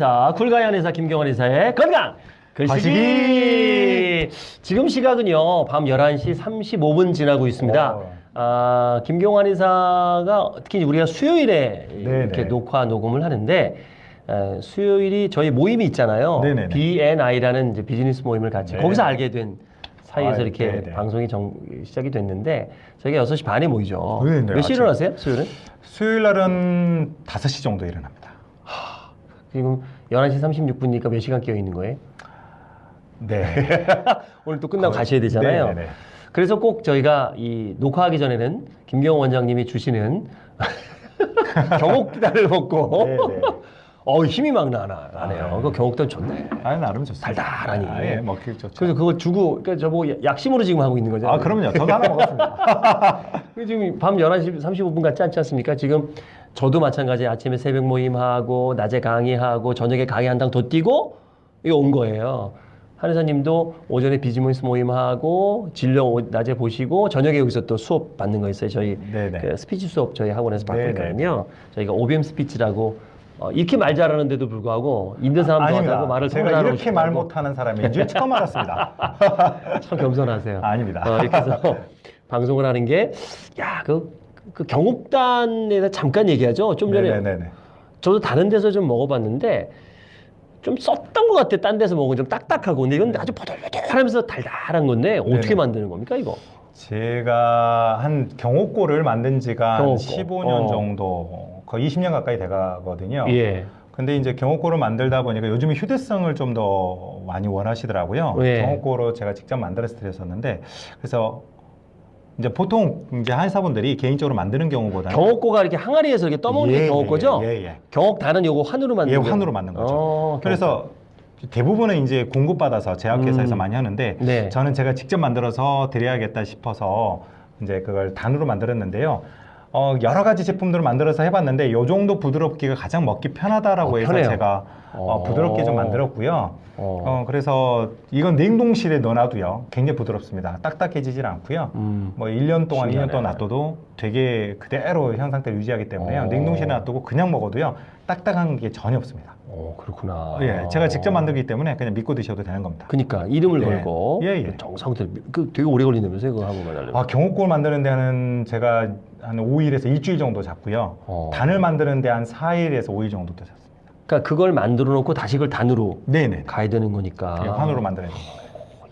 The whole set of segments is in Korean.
자, 굴가연 의사 김경원 의사의 건강 글쓰기. 지금 시각은요 밤 11시 35분 지나고 있습니다. 어. 아, 김경환 의사가 특히 우리가 수요일에 네네. 이렇게 녹화 녹음을 하는데 에, 수요일이 저희 모임이 있잖아요. 네네네. BNI라는 이제 비즈니스 모임을 같이 네. 거기서 알게 된 사이에서 아, 이렇게 네네. 방송이 정, 시작이 됐는데 저희가 6시 반에 모이죠. 네네, 몇 시에. 일어나세요? 수요일은? 수요일 날은 5시 정도 일어납니다. 지금 11시 36분이니까 몇 시간 깨어 있는 거예요? 네. 오늘 또 끝나고 거의- 가셔야 되잖아요. 네네네. 그래서 꼭 저희가 이 녹화하기 전에는 김경호 원장님이 주시는 경옥단을 먹고 네네. 어 힘이 막 나나 나네요. 아, 그 경옥단 좋네. 아, 나름 좋습니다. 달달하니. 아, 예, 먹기 좋죠. 그래서 그걸 주고 그러니까 저보고 약심으로 지금 하고 있는 거죠. 아, 그럼요. 저도 하나 먹었습니다. 그 지금 밤 11시 35분 같지 않지 않습니까? 지금 저도 마찬가지 아침에 새벽 모임하고 낮에 강의하고 저녁에 강의 한 당 더 뛰고 이거 온 거예요. 한의사님도 오전에 비즈니스 모임하고 진료 오- 낮에 보시고 저녁에 여기서 또 수업 받는 거 있어요. 저희. 그 스피치 수업 저희 학원에서 받고. 있거든요. 저희가 OBM 스피치라고 어, 이렇게 말 잘하는데도 불구하고 있는 사람도 하다고 말을 제가 이렇게 말. 못하는 사람인 줄 처음 알았습니다. 참 겸손하세요. 아 닙니다. 어, 이렇게 해서 방송을 하는 게, 야, 그, 그 경옥단에 대해서 잠깐 얘기하죠. 좀 전에 네네네. 저도 다른 데서 좀 먹어봤는데, 좀 썼던 것 같아. 딴 데서 먹으면 좀 딱딱하고. 근데 이건 아주 보들보들하면서 달달한 건데, 어떻게 네네. 만드는 겁니까, 이거? 제가 한 경옥고를 만든 지가 한 경옥고. 15년 어. 정도, 거의 20년 가까이 돼가거든요. 예. 근데 이제 경옥고를 만들다 보니까 요즘에 휴대성을 좀 더 많이 원하시더라고요. 예. 경옥고로 제가 직접 만들어서 드렸었는데 그래서 이제 보통 이제 한의사분들이 개인적으로 만드는 경우보다는 경옥고가 이렇게 항아리에서 이렇게 떠먹는 게 예, 경옥고죠? 예, 예, 예. 경옥 단은 요거 환으로 만든 예, 거. 환으로 만든 거죠. 어, 그래서 대부분은 이제 공급받아서 제약회사에서 음. 많이 하는데 네. 저는 제가 직접 만들어서 드려야겠다 싶어서 이제 그걸 단으로 만들었는데요. 어, 여러 가지 제품들을 만들어서 해봤는데 요 정도 부드럽기가 가장 먹기 편하다라고 어, 해서 편해요. 제가 어, 어. 부드럽게 좀 만들었고요. 어. 어, 그래서 이건 냉동실에 넣어놔도요. 굉장히 부드럽습니다. 딱딱해지질 않고요. 음. 뭐 1년 동안, 신기하네. 2년 동안 놔둬도 되게 그대로 현 상태를 유지하기 때문에요. 어. 냉동실에 놔두고 그냥 먹어도요. 딱딱한 게 전혀 없습니다. 어, 그렇구나. 예, 제가 직접 만들기 때문에 그냥 믿고 드셔도 되는 겁니다. 그니까 이름을 예. 걸고 예, 예. 정성들 그 되게 오래 걸린다면서요 그거 한번 하려면 아, 경옥골 만드는 데는 제가 한 5일에서 일주일 정도 잡고요. 어. 단을 만드는 데 한 4일에서 5일 정도 더 잡습니다. 그러니까 그걸 만들어 놓고 다시 그걸 단으로 네네. 가야 되는 거니까 예, 환으로 만들어야 됩니다.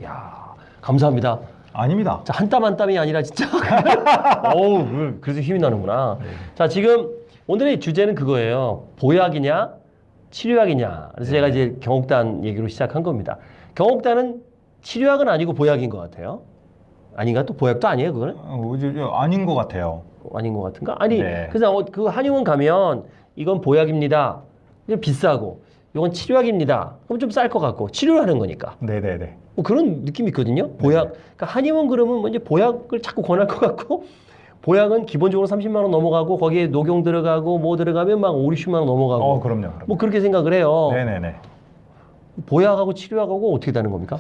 야 감사합니다 아닙니다. 자, 한 땀 한 땀이 아니라 진짜 어우 그- 그래서 힘이 나는구나 네. 자 지금 오늘의 주제는 그거예요 보약이냐 치료약이냐 그래서 제가 이제 경옥단 얘기로 시작한 겁니다 경옥단은 치료약은 아니고 보약인 것 같아요 아닌가 또 보약도 아니에요 그거는 어, 이제 아닌 것 같아요. 아닌 것 같은가? 아니 네. 그래서 어, 그 한의원 가면 이건 보약입니다. 비싸고 이건 치료약입니다. 그럼 좀 쌀 것 같고 치료를 하는 거니까 네네네. 뭐 그런 느낌이 있거든요. 보약. 그러니까 한의원 그러면 뭐 이제 보약을 자꾸 권할 것 같고 보약은 기본적으로 30만 원 넘어가고 거기에 녹용 들어가고 뭐 들어가면 막 5, 60만 원 넘어가고 어, 그럼요. 그럼요. 뭐 그렇게 생각을 해요. 네네네. 보약하고 치료약하고 어떻게 다른 겁니까?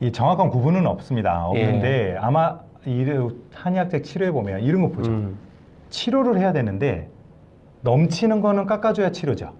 이 정확한 구분은 없습니다. 예. 없는데 아마 이 한의학적 치료에 보면 이런 거 보죠. 음. 치료를 해야 되는데 넘치는 거는 깎아줘야 치료죠.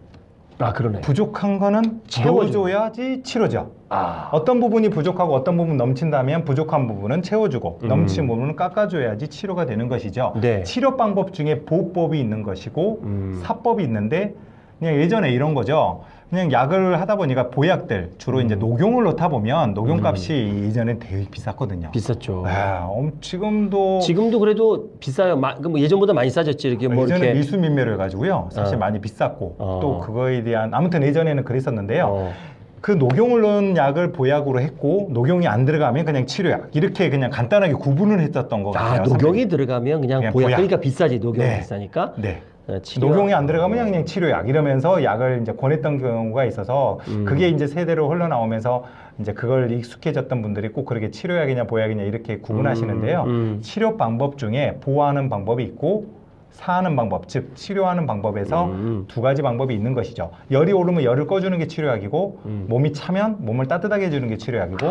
아 그러네. 부족한 거는 채워줘. 채워줘야지 치료죠. 아 어떤 부분이 부족하고 어떤 부분 넘친다면 부족한 부분은 채워주고 음. 넘친 부분은 깎아줘야지 치료가 되는 것이죠. 네. 치료 방법 중에 보법이 있는 것이고 음. 사법이 있는데 그냥 예전에 이런 거죠. 그냥 약을 하다 보니까 보약들 주로 음. 이제 녹용을 넣다 보면 녹용값이 예전에 되게 비쌌거든요. 비쌌죠. 아, 엄- 지금도 지금도 그래도 비싸요. 마, 그뭐 예전보다 많이 싸졌지 이렇게 뭐 예전에 이렇게. 밀수민매를 가지고요. 사실 어. 많이 비쌌고 어. 또 그거에 대한 아무튼 예전에는 그랬었는데요. 어. 그 녹용을 넣은 약을 보약으로 했고 녹용이 안 들어가면 그냥 치료약 이렇게 그냥 간단하게 구분을 했었던 것아 같아요. 녹용이 들어가면 그냥 그냥 보약. 보약. 그러니까 비싸지 녹용이 네. 비싸니까. 네. 어, 치료- 녹용이 안 들어가면 그냥 치료약 이러면서 약을 이제 권했던 경우가 있어서 음. 그게 이제 세대로 흘러나오면서 이제 그걸 익숙해졌던 분들이 꼭 그렇게 치료약이냐 보약이냐 이렇게 구분하시는데요. 음, 음. 치료 방법 중에 보호하는 방법이 있고 사하는 방법, 즉 치료하는 방법에서 음. 두 가지 방법이 있는 것이죠. 열이 오르면 열을 꺼주는 게 치료약이고 음. 몸이 차면 몸을 따뜻하게 해주는 게 치료약이고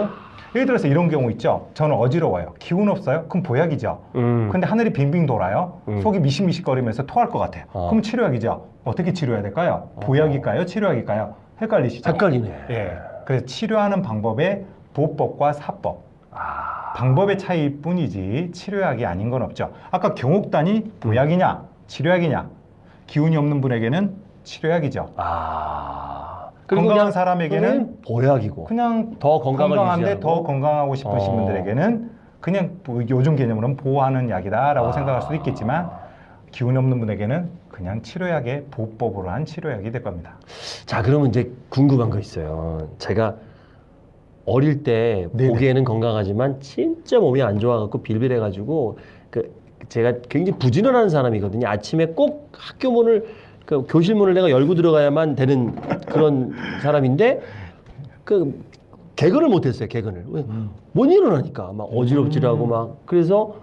예를 들어서 이런 경우 있죠. 저는 어지러워요. 기운 없어요. 그럼 보약이죠. 음. 근데 하늘이 빙빙 돌아요. 음. 속이 미식미식거리면서 토할 것 같아요. 어. 그럼 치료약이죠. 어떻게 치료해야 될까요? 보약일까요? 치료약일까요? 헷갈리시죠? 헷갈리네. 예. 그래서 치료하는 방법의 보법과 사법. 아. 방법의 차이일 뿐이지 치료약이 아닌 건 없죠. 아까 경옥단이 보약이냐, 치료약이냐. 기운이 없는 분에게는 치료약이죠. 아. 건강한 그냥 사람에게는 보약이고 그냥 더 건강을 건강한데. 더 건강하고 싶으신 어. 분들에게는 그냥 뭐 요즘 개념으로는 보호하는 약이다라고 아. 생각할 수도 있겠지만 기운 없는 분에게는 그냥 치료약의 보법으로 한 치료약이 될 겁니다. 자, 그러면 이제 궁금한 거 있어요. 제가 어릴 때 네네. 보기에는 건강하지만 진짜 몸이 안 좋아갖고 빌빌해가지고 그 제가 굉장히 부지런한 사람이거든요. 아침에 꼭 학교 문을 그 교실 문을 내가 열고 들어가야만 되는 그런 사람인데 그 개근을 못했어요. 개근을 왜? 못 일어나니까 막 어지럽지라고 막 그래서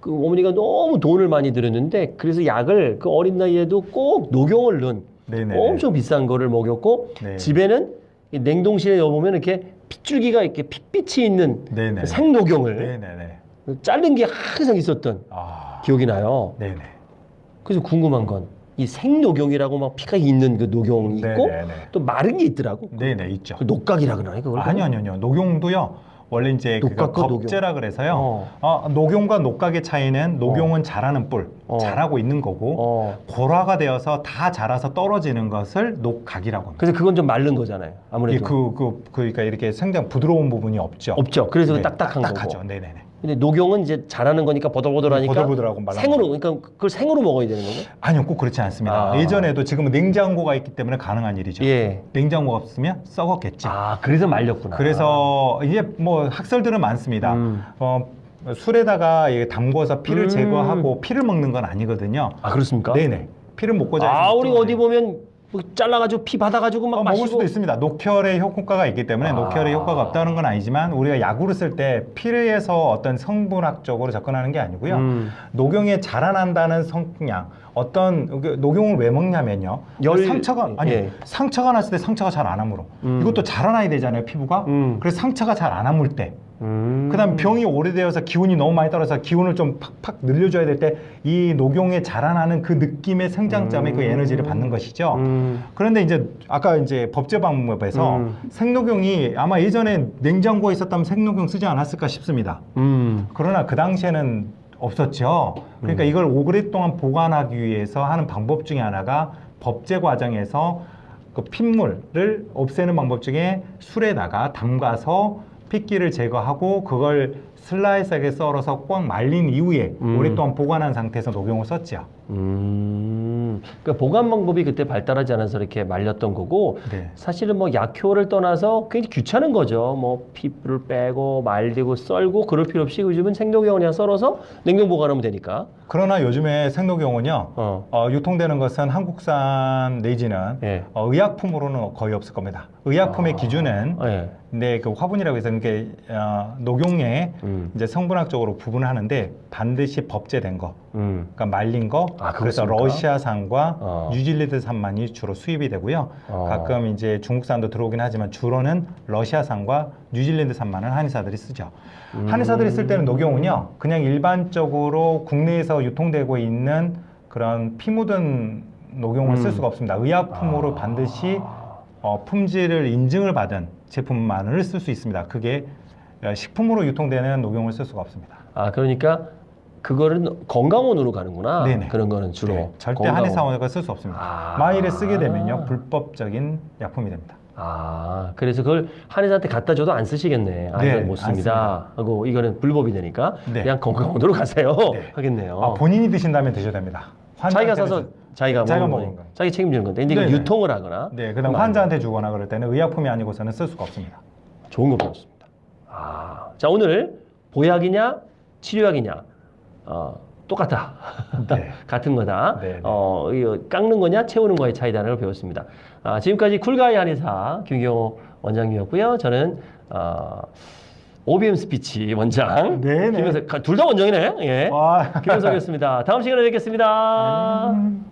그 어머니가 너무 돈을 많이 들였는데 그래서 약을 그 어린 나이에도 꼭 녹용을 넣은 네네. 엄청 비싼 거를 먹였고 네. 집에는 이 냉동실에 넣어보면 이렇게 핏줄기가 이렇게 핏빛이 있는 네네. 그 생녹용을 네네네. 자른 게 항상 있었던 아. 기억이 나요. 네네. 그래서 궁금한 건 이 생녹용이라고 막 피가 있는 그 녹용이 있고 네네네. 또 마른 게 있더라고. 네네 있죠. 그 녹각이라 그러나 그걸? 아니요 아니요 아니요. 녹용도요. 원래 이제 그 녹용. 겁제라 그래서요. 어. 어, 녹용과 녹각의 차이는 녹용은 자라는 뿔, 어. 자라고 있는 거고 어. 골화가 되어서 다 자라서 떨어지는 것을 녹각이라고 합니다. 그래서 그건 좀 마른 거잖아요. 예, 아무래도 그, 그, 그러니까 이렇게 생장 부드러운 부분이 없죠. 없죠. 그래서 네, 딱딱한 딱딱하죠. 거고. 네네네. 근데 녹용은 이제 자라는 거니까 보들보들하니까 보들보들하고 말라. 생으로 그러니까 그걸 생으로 먹어야 되는 거고. 아니요, 꼭 그렇지 않습니다. 아. 예전에도 지금은 냉장고가 있기 때문에 가능한 일이죠. 예. 냉장고가 없으면 썩었겠지. 아 그래서 말렸구나. 그래서 이제 뭐 학설들은 많습니다. 음. 어, 술에다가 담궈서 피를 음. 제거하고 피를 먹는 건 아니거든요. 아 그렇습니까? 네네. 피를 먹고자. 아 우리 좀- 어디 보면 뭐 잘라가지고 피 받아가지고 막 어, 먹을 수도 있습니다. 녹혈의 효과가 있기 때문에 아. 녹혈의 효과가 없다는 건 아니지만 우리가 약으로 쓸 때 피에서 어떤 성분학적으로 접근하는 게 아니고요. 음. 녹용에 자라난다는 성향 어떤 그 녹용을 왜 먹냐면요 열- 상처가 아니 예. 상처가 났을 때 상처가 잘 안 아물어 음. 이것도 자라나야 되잖아요 피부가 음. 그래서 상처가 잘 안 아물 때 음. 그다음 병이 오래되어서 기운이 너무 많이 떨어져서 기운을 좀 팍팍 늘려줘야 될 때 이 녹용에 자라나는 그 느낌의 생장점의 그 음. 에너지를 받는 것이죠. 음. 그런데 이제 아까 이제 법제 방법에서 음. 생녹용이 아마 예전에 냉장고에 있었다면 생녹용 쓰지 않았을까 싶습니다. 음. 그러나 그 당시에는 없었죠. 그러니까 음. 이걸 오랫동안 보관하기 위해서 하는 방법 중에 하나가 법제 과정에서 그 핏물을 없애는 방법 중에 술에다가 담가서 핏기를 제거하고 그걸 슬라이스하게 썰어서 꽉 말린 이후에 음. 오랫동안 보관한 상태에서 녹용을 썼죠. 음. 그러니까 보관 방법이 그때 발달하지 않아서 이렇게 말렸던 거고 네. 사실은 뭐 약효를 떠나서 굉장히 귀찮은 거죠. 뭐 피부를 빼고 말리고 썰고 그럴 필요 없이 요즘은 생녹용을 그냥 썰어서 냉동 보관하면 되니까. 그러나 요즘에 생녹용은요. 어. 어, 유통되는 것은 한국산 내지는 예. 어, 의약품으로는 거의 없을 겁니다. 의약품의 아. 기준은 예. 근데 그 화분이라고 해서 이게 어, 녹용에 음. 이제 성분학적으로 구분을 하는데 반드시 법제된 거, 음. 그러니까 말린 거. 아, 그래서? 러시아산과 어. 뉴질랜드산만이 주로 수입이 되고요. 어. 가끔 이제 중국산도 들어오긴 하지만 주로는 러시아산과 뉴질랜드산만을 한의사들이 쓰죠. 음. 한의사들이 쓸 때는 녹용은요, 그냥 일반적으로 국내에서 유통되고 있는 그런 피 묻은 녹용을 쓸 음. 수가 없습니다. 의약품으로 아. 반드시 어, 품질을 인증을 받은 제품만을 쓸 수 있습니다. 그게 어, 식품으로 유통되는 녹용을 쓸 수가 없습니다. 아 그러니까 그거는 건강원으로 가는구나. 네네. 그런 거는 주로 네, 절대 건강원. 한의사원가 쓸수 없습니다. 아. 만일에 쓰게 되면요 불법적인 약품이 됩니다. 아 그래서 그걸 한의사한테 갖다 줘도 안 쓰시겠네. 아 네, 이건 못안 씁니다. 하고 이거는 불법이 되니까 네. 그냥 건강원으로 가세요. 네. 하겠네요. 아, 본인이 드신다면 드셔야 됩니다. 자기가 사서 자기가, 자기가 먹는 거예요. 거. 자기 책임지는 건데 근데 이거 네네. 유통을 하거나 네, 그다음 환자한테 주거나 그럴 때는 의약품이 아니고서는 쓸 수가 없습니다. 좋은 거 배웠습니다. 아, 자 오늘 보약이냐 치료약이냐 어, 똑같다. 네. 같은 거다. 네, 네. 어, 깎는 거냐 채우는 거의 차이다라는 걸 배웠습니다. 아, 지금까지 쿨가이 한의사 김경호 원장님이었고요. 저는 어, OBM 스피치 원장. 네네. 김현석 둘 다 원장이네. 예. 와. 김현석이었습니다. 다음 시간에 뵙겠습니다. 음.